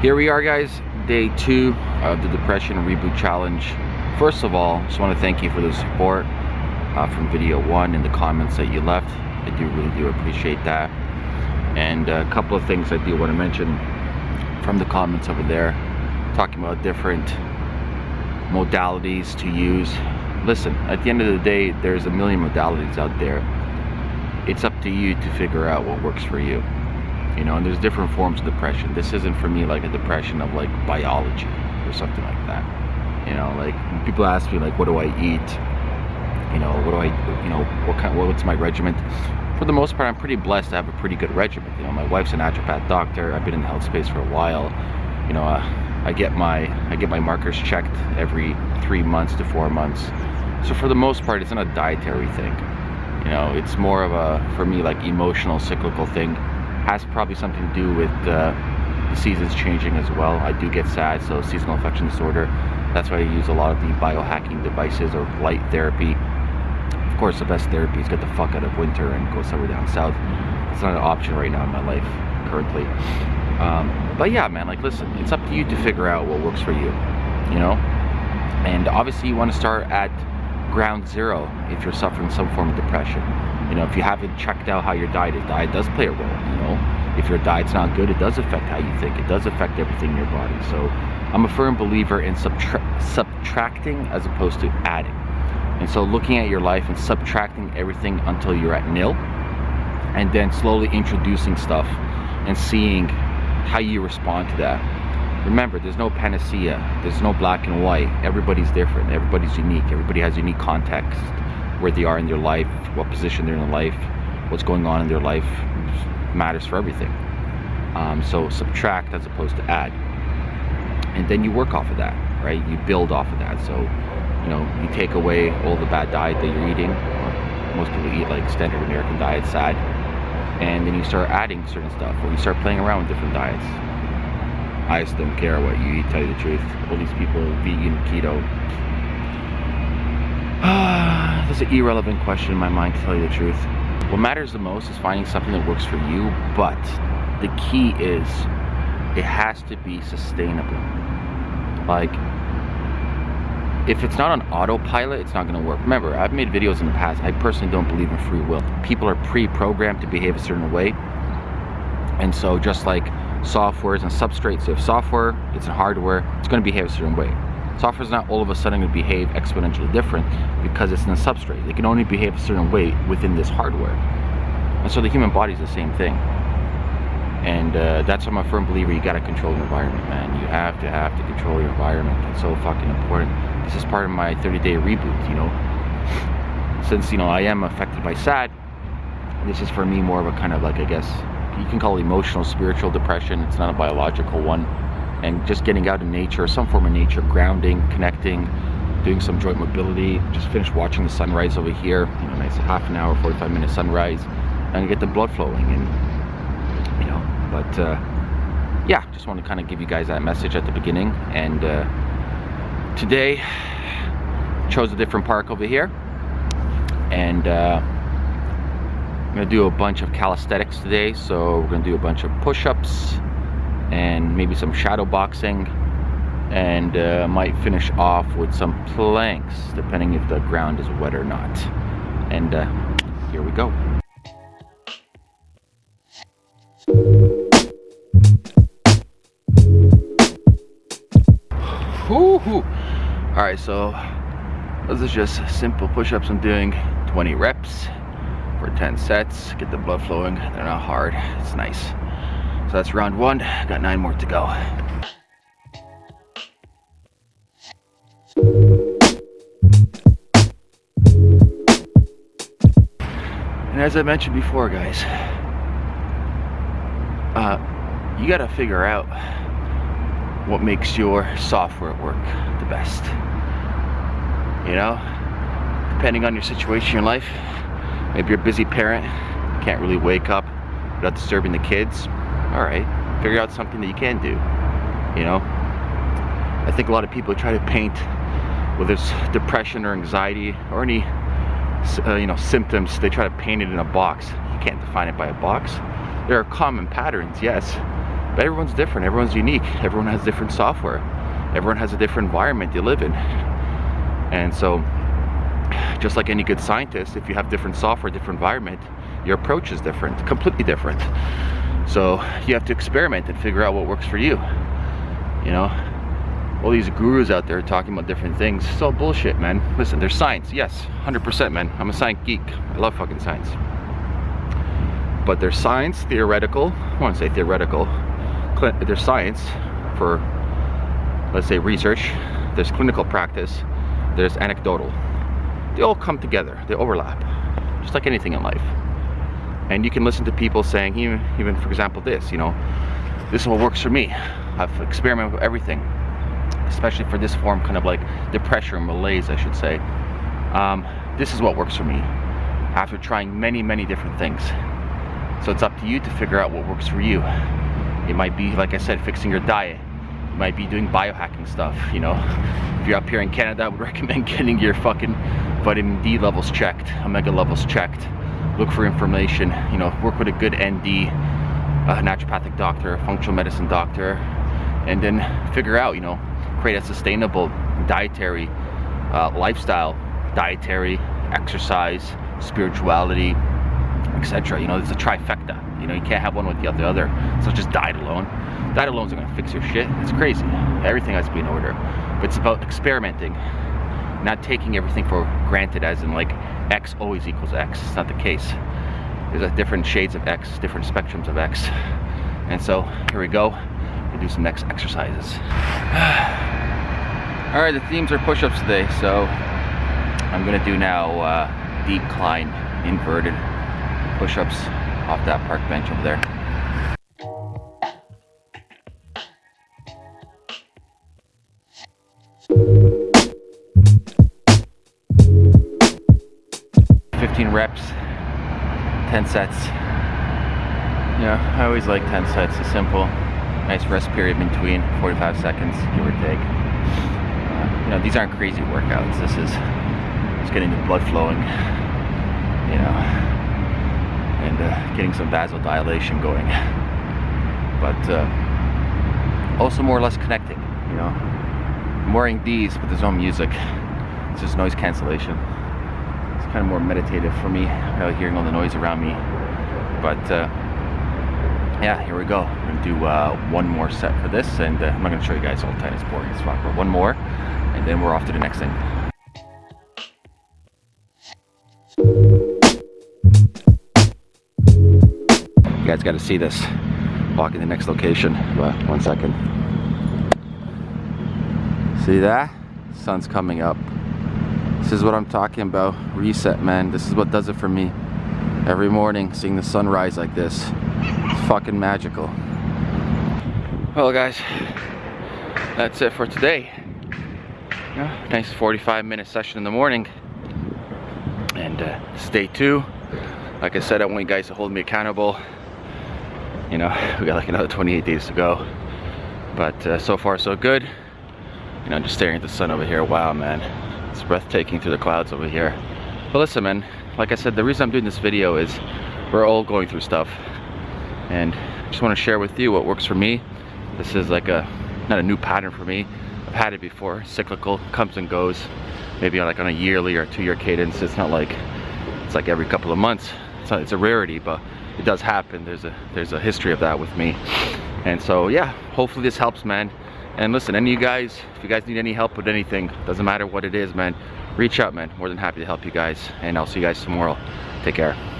Here we are guys, day two of the Depression Reboot Challenge. First of all, just want to thank you for the support uh, from video one and the comments that you left. I do really do appreciate that. And a couple of things I do want to mention from the comments over there, talking about different modalities to use. Listen, at the end of the day, there's a million modalities out there. It's up to you to figure out what works for you you know and there's different forms of depression. This isn't for me like a depression of like biology or something like that. You know like people ask me like what do i eat? You know what do i you know what kind what's my regimen? For the most part i'm pretty blessed to have a pretty good regimen. You know my wife's a naturopath doctor. I've been in the health space for a while. You know uh, i get my i get my markers checked every three months to four months. So for the most part it's not a dietary thing. You know it's more of a for me like emotional cyclical thing has probably something to do with uh, the seasons changing as well. I do get sad, so seasonal affection disorder. That's why I use a lot of the biohacking devices or light therapy. Of course, the best therapy is get the fuck out of winter and go somewhere down south. It's not an option right now in my life, currently. Um, but yeah, man, like listen, it's up to you to figure out what works for you, you know? And obviously you want to start at ground zero if you're suffering some form of depression. You know, if you haven't checked out how your diet is, diet does play a role, you know. If your diet's not good, it does affect how you think. It does affect everything in your body. So I'm a firm believer in subtra subtracting as opposed to adding. And so looking at your life and subtracting everything until you're at nil, and then slowly introducing stuff and seeing how you respond to that. Remember, there's no panacea. There's no black and white. Everybody's different. Everybody's unique. Everybody has unique context where they are in their life, what position they're in life, what's going on in their life matters for everything. Um, so subtract as opposed to add. And then you work off of that, right? You build off of that. So, you know, you take away all the bad diet that you're eating. Most people eat like standard American diet, sad. And then you start adding certain stuff or you start playing around with different diets. I just don't care what you eat, tell you the truth. All these people, vegan, keto, That's an irrelevant question in my mind to tell you the truth. What matters the most is finding something that works for you, but the key is it has to be sustainable. Like, if it's not on autopilot, it's not gonna work. Remember, I've made videos in the past, I personally don't believe in free will. People are pre-programmed to behave a certain way. And so just like softwares and substrates, so if software, it's in hardware, it's gonna behave a certain way. Software is not all of a sudden going to behave exponentially different because it's in a substrate. It can only behave a certain way within this hardware. And so the human body is the same thing. And uh, that's why I'm a firm believer you gotta control your environment, man. You have to have to control your environment. It's so fucking important. This is part of my 30 day reboot, you know. Since, you know, I am affected by SAD, this is for me more of a kind of like, I guess, you can call it emotional, spiritual depression. It's not a biological one and just getting out in nature, some form of nature, grounding, connecting, doing some joint mobility. Just finished watching the sunrise over here, you know, nice half an hour, 45 minute sunrise, and get the blood flowing. And, you know, but uh, yeah, just want to kind of give you guys that message at the beginning. And uh, today, chose a different park over here. And uh, I'm gonna do a bunch of calisthenics today. So we're gonna do a bunch of push-ups, and maybe some shadow boxing and uh, might finish off with some planks depending if the ground is wet or not. And uh, here we go. All right so this is just simple push-ups i'm doing. 20 reps for 10 sets. Get the blood flowing. They're not hard. It's nice so that's round one, got nine more to go. And as I mentioned before, guys, uh, you gotta figure out what makes your software work the best. You know, depending on your situation in your life, maybe you're a busy parent, can't really wake up without disturbing the kids, all right, figure out something that you can do, you know? I think a lot of people try to paint whether it's depression or anxiety or any uh, you know symptoms they try to paint it in a box you can't define it by a box there are common patterns yes But everyone's different, everyone's unique, everyone has different software, everyone has a different environment they live in. And so, just like any good scientist, if you have different software, different environment, your approach is different, completely different. So you have to experiment and figure out what works for you. You know, all these gurus out there talking about different things, it's all bullshit, man. Listen, there's science, yes, 100%, man. I'm a science geek. I love fucking science. But there's science, theoretical, I want to say theoretical, there's science for, let's say, research, there's clinical practice, there's anecdotal. They all come together, they overlap, just like anything in life. And you can listen to people saying, even, even for example, this, you know, this is what works for me. I've experimented with everything, especially for this form, kind of like depression, malaise, I should say. Um, this is what works for me after trying many, many different things. So it's up to you to figure out what works for you. It might be, like I said, fixing your diet. You might be doing biohacking stuff, you know. If you're up here in Canada, I would recommend getting your fucking vitamin D levels checked, omega levels checked. Look for information, you know, work with a good ND, a naturopathic doctor, a functional medicine doctor, and then figure out, you know, create a sustainable dietary uh, lifestyle, dietary, exercise, spirituality, etc. You know, it's a trifecta. You know, you can't have one without the other. So just diet alone. Diet alone isn't gonna fix your shit. It's crazy. Everything has to be in order. But it's about experimenting, not taking everything for granted as in like X always equals X. It's not the case. There's different shades of X, different spectrums of X. And so here we go. We'll do some next exercises. All right, the themes are push-ups today. So I'm gonna do now uh, decline inverted push-ups off that park bench over there. Fifteen reps, ten sets. Yeah, I always like 10 sets. It's simple. Nice rest period between, 45 seconds, give or take. Uh, you know, these aren't crazy workouts. This is just getting the blood flowing. You know, and uh, getting some vasodilation going. But uh, also more or less connecting, you know. I'm wearing these, but there's no music. It's just noise cancellation. Kind of more meditative for me, uh, hearing all the noise around me. But uh, yeah, here we go. I'm gonna do uh, one more set for this, and uh, I'm not gonna show you guys all the time. It's boring as fuck. But one more, and then we're off to the next thing. You guys got to see this. Walking the next location. But one second. See that? Sun's coming up. This is what I'm talking about. Reset, man. This is what does it for me. Every morning, seeing the sunrise like this. It's fucking magical. Well, guys, that's it for today. Yeah, nice 45 minute session in the morning. And uh, stay two. Like I said, I want you guys to hold me accountable you know we got like another 28 days to go but uh, so far so good you know just staring at the sun over here wow man it's breathtaking through the clouds over here. But listen man like I said the reason I'm doing this video is we're all going through stuff. And I just want to share with you what works for me. This is like a not a new pattern for me. I've had it before cyclical comes and goes. Maybe on like on a yearly or two year cadence. It's not like it's like every couple of months. It's, not, it's a rarity but it does happen. There's a there's a history of that with me. And so yeah, hopefully this helps, man. And listen, any of you guys, if you guys need any help with anything, doesn't matter what it is, man, reach out, man. More than happy to help you guys. And I'll see you guys tomorrow. Take care.